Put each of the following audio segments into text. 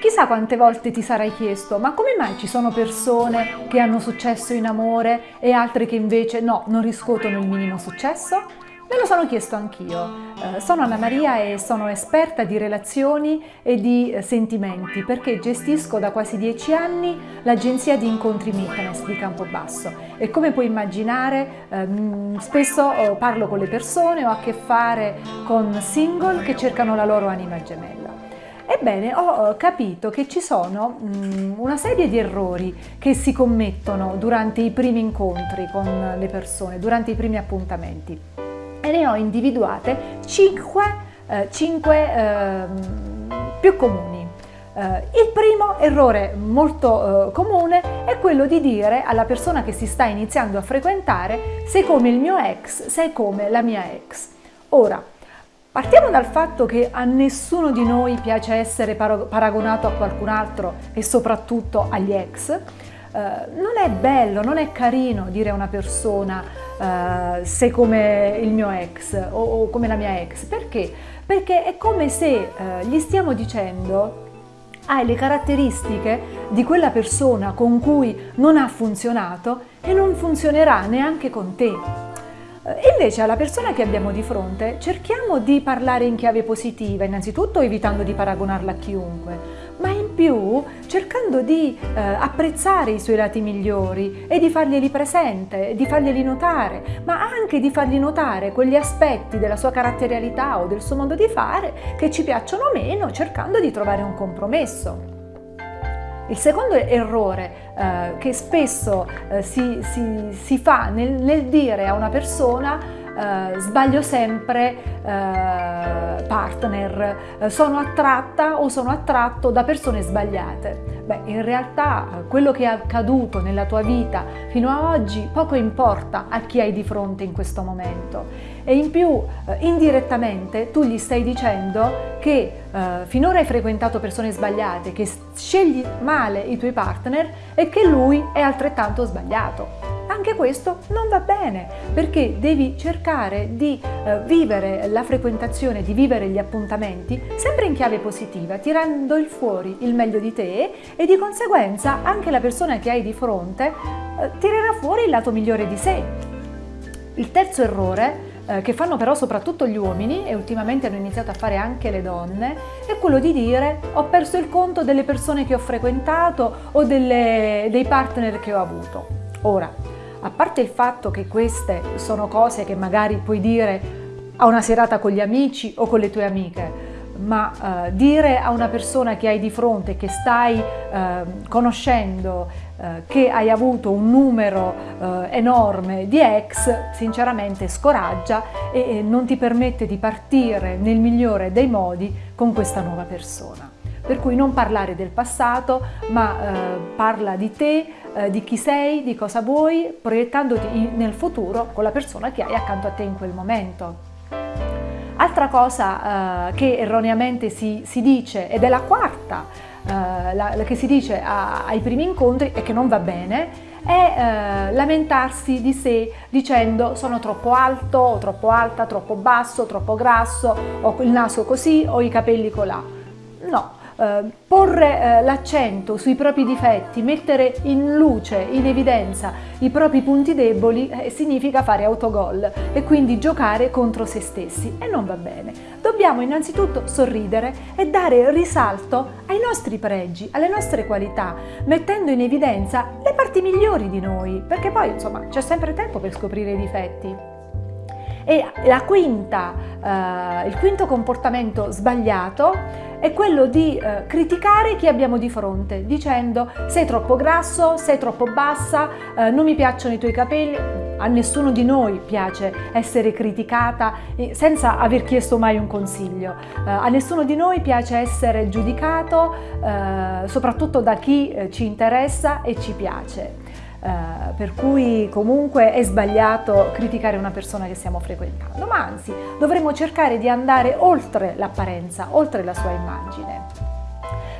Chissà quante volte ti sarai chiesto, ma come mai ci sono persone che hanno successo in amore e altre che invece no, non riscuotono il minimo successo? Me lo sono chiesto anch'io. Eh, sono Anna Maria e sono esperta di relazioni e di eh, sentimenti perché gestisco da quasi dieci anni l'agenzia di incontri Meetness di Campobasso e come puoi immaginare ehm, spesso oh, parlo con le persone, ho a che fare con single che cercano la loro anima gemella. Ebbene, ho capito che ci sono mh, una serie di errori che si commettono durante i primi incontri con le persone, durante i primi appuntamenti e ne ho individuate 5, eh, 5 eh, più comuni. Eh, il primo errore molto eh, comune è quello di dire alla persona che si sta iniziando a frequentare sei come il mio ex, sei come la mia ex. Ora, Partiamo dal fatto che a nessuno di noi piace essere paragonato a qualcun altro e soprattutto agli ex. Uh, non è bello, non è carino dire a una persona uh, sei come il mio ex o, o, come la mia ex. Perché? Perché è come se uh, gli stiamo dicendo hai le caratteristiche di quella persona con cui non ha funzionato e non funzionerà neanche con te. Eh, invece alla persona che abbiamo di fronte cerchiamo di parlare in chiave positiva, innanzitutto evitando di paragonarla a chiunque, ma in più cercando di eh, apprezzare i suoi lati migliori e di farglieli presente, di farglieli notare, ma anche di fargli notare quegli aspetti della sua caratterialità o del suo modo di fare che ci piacciono meno, cercando di trovare un compromesso. Il secondo errore eh, che spesso eh, si, si, si, fa nel, nel dire a una persona eh, sbaglio sempre eh, partner, eh, sono attratta o sono attratto da persone sbagliate. Beh, in realtà eh, quello che è accaduto nella tua vita fino a oggi poco importa a chi hai di fronte in questo momento e in più eh, indirettamente tu gli stai dicendo che eh, finora hai frequentato persone sbagliate, che scegli male i tuoi partner e che lui è altrettanto sbagliato anche questo non va bene perché devi cercare di eh, vivere la frequentazione, di vivere gli appuntamenti sempre in chiave positiva, tirando il fuori il meglio di te e di conseguenza anche la persona che hai di fronte eh, tirerà fuori il lato migliore di sé. Il terzo errore eh, che fanno però soprattutto gli uomini e ultimamente hanno iniziato a fare anche le donne, è quello di dire ho perso il conto delle persone che ho frequentato o delle, dei partner che ho avuto. Ora, a parte il fatto che queste sono cose che magari puoi dire a una serata con gli amici o con le tue amiche, ma eh, dire a una persona che hai di fronte, che stai eh, conoscendo, eh, che hai avuto un numero eh, enorme di ex, sinceramente scoraggia e, e non ti permette di partire nel migliore dei modi con questa nuova persona. Per cui non parlare del passato, ma eh, parla di te, eh, di chi sei, di cosa vuoi, proiettandoti nel futuro con la persona che hai accanto a te in quel momento. Altra cosa eh, che erroneamente si, si, dice, ed è la quarta eh, la, che si dice a, ai primi incontri e che non va bene, è eh, lamentarsi di sé dicendo sono troppo alto troppo alta, troppo basso, troppo grasso, ho il naso così, ho i capelli colà. No, eh, porre eh, l'accento sui propri difetti, mettere in luce, in evidenza i propri punti deboli eh, significa fare autogol e quindi giocare contro se stessi e non va bene. Dobbiamo innanzitutto sorridere e dare risalto ai nostri pregi, alle nostre qualità, mettendo in evidenza le parti migliori di noi, perché poi insomma c'è sempre tempo per scoprire i difetti. E quinta, eh, il quinto comportamento sbagliato è quello di eh, criticare chi abbiamo di fronte dicendo sei troppo grasso, sei troppo bassa, eh, non mi piacciono i tuoi capelli, a nessuno di noi piace essere criticata senza aver chiesto mai un consiglio, eh, a nessuno di noi piace essere giudicato eh, soprattutto da chi eh, ci interessa e ci piace. Uh, per cui comunque è sbagliato criticare una persona che stiamo frequentando, ma anzi dovremmo cercare di andare oltre l'apparenza, oltre la sua immagine.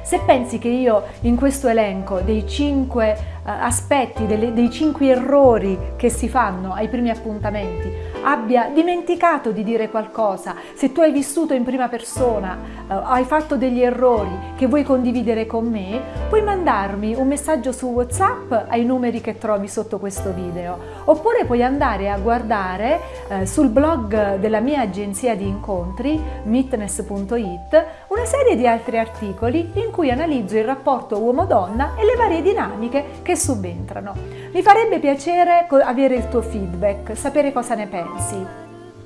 Se pensi che io in questo elenco dei cinque aspetti, delle, dei cinque errori che si fanno ai primi appuntamenti abbia dimenticato di dire qualcosa, se tu hai vissuto in prima persona, eh, hai fatto degli errori che vuoi condividere con me, puoi mandarmi un messaggio su WhatsApp ai numeri che trovi sotto questo video, oppure puoi andare a guardare eh, sul blog della mia agenzia di incontri, meetness.it, una serie di altri articoli in cui analizzo il rapporto uomo-donna e le varie dinamiche che subentrano. Mi farebbe piacere avere il tuo feedback, sapere cosa ne pensi.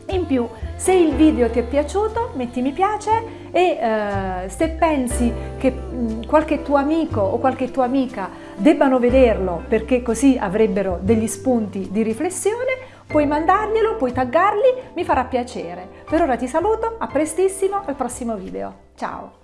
In più, se il video ti è piaciuto, metti mi piace e eh, se pensi che mh, qualche tuo amico o qualche tua amica debbano vederlo perché così avrebbero degli spunti di riflessione, puoi mandarglielo, puoi taggarli, mi farà piacere. Per ora ti saluto, a prestissimo al prossimo video. Ciao!